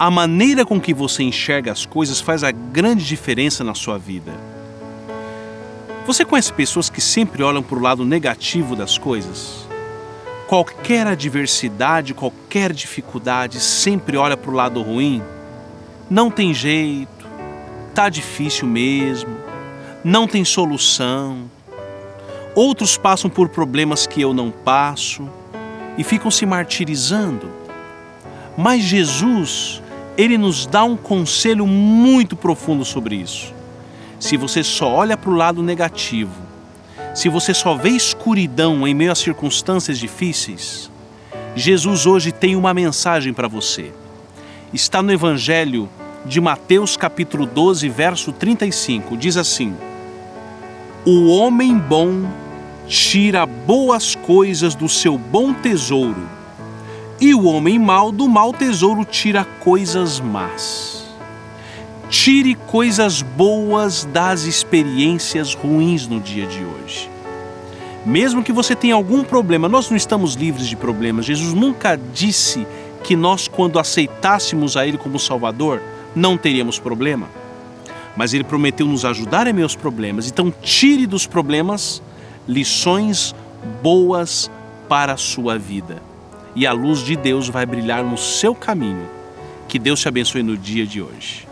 A maneira com que você enxerga as coisas faz a grande diferença na sua vida. Você conhece pessoas que sempre olham para o lado negativo das coisas? Qualquer adversidade, qualquer dificuldade, sempre olha para o lado ruim? Não tem jeito, tá difícil mesmo, não tem solução. Outros passam por problemas que eu não passo e ficam se martirizando. Mas Jesus, ele nos dá um conselho muito profundo sobre isso. Se você só olha para o lado negativo, se você só vê escuridão em meio a circunstâncias difíceis, Jesus hoje tem uma mensagem para você. Está no Evangelho de Mateus capítulo 12, verso 35. Diz assim: O homem bom tira boas coisas do seu bom tesouro, e o homem mau do mau tesouro tira coisas más. Tire coisas boas das experiências ruins no dia de hoje. Mesmo que você tenha algum problema, nós não estamos livres de problemas. Jesus nunca disse que nós, quando aceitássemos a Ele como Salvador, não teríamos problema. Mas Ele prometeu nos ajudar em meus problemas. Então, tire dos problemas lições boas para a sua vida. E a luz de Deus vai brilhar no seu caminho. Que Deus te abençoe no dia de hoje.